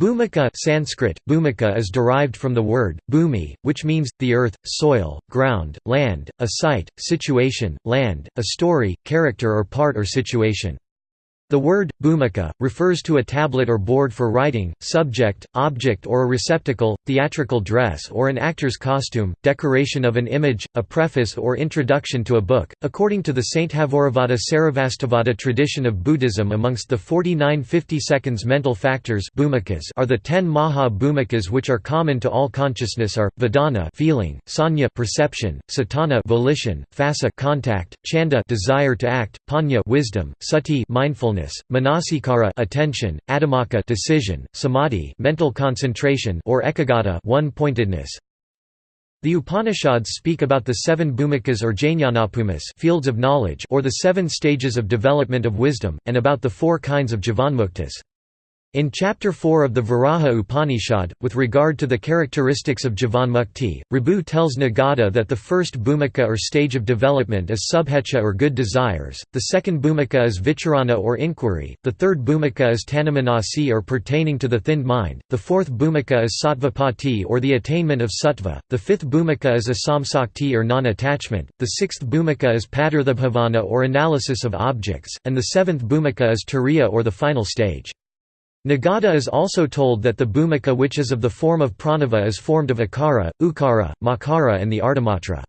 Bhumika Sanskrit, bhumika is derived from the word, bhumi, which means, the earth, soil, ground, land, a site, situation, land, a story, character or part or situation. The word, bhumika, refers to a tablet or board for writing, subject, object or a receptacle, theatrical dress or an actor's costume, decoration of an image, a preface or introduction to a book. According to the Saint Sainthavoravada Sarvastivada tradition of Buddhism amongst the 49 50 seconds mental factors are the 10 maha bhumikas which are common to all consciousness are, vedana feeling, sanya perception, satana volition, phassa contact, chanda desire to act, panya wisdom, sati mindfulness manasikara attention, adhimmakka decision, samadhi mental concentration or ekagata one-pointedness. The Upanishads speak about the seven bhumikas or jnanapumas fields of knowledge or the seven stages of development of wisdom, and about the four kinds of jivanmuktas. In Chapter 4 of the Varaha Upanishad, with regard to the characteristics of Jivanmukti, Ribhu tells Nidagha that the first bhumika or stage of development is subhecha or good desires, the second bhumika is vicharana or inquiry, the third bhumika is tanumanasi or pertaining to the thinned mind, the fourth bhumika is sattvapatti or the attainment of sattva, the fifth bhumika is asamsakti or non-attachment, the sixth bhumika is padarthabhavana or analysis of objects, and the seventh bhumika is turiya or the final stage. Nidagha is also told that the bhumika which is of the form of pranava is formed of akara, ukara, makara and the ardhamatra.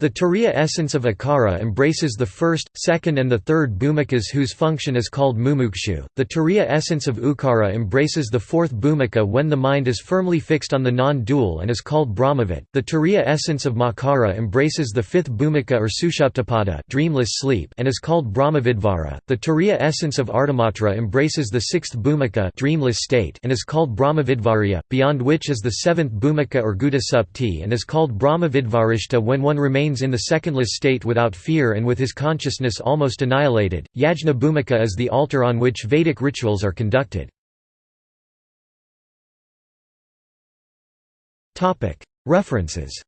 The turiya essence of akara embraces the first, second and the third bhumikas whose function is called mumukshu. The turiya essence of ukara embraces the fourth bhumika when the mind is firmly fixed on the non-dual and is called brahmavat. The turiya essence of makara embraces the fifth bhumika or sushuptapada dreamless sleep and is called brahmavidvara. The turiya essence of ardhamatra embraces the sixth bhumika dreamless state and is called brahmavidvarya, beyond which is the seventh bhumika or gudasupti and is called brahmavidvarishta when one remains in the secondless state without fear and with his consciousness almost annihilated. Yajna Bhumika is the altar on which Vedic rituals are conducted. References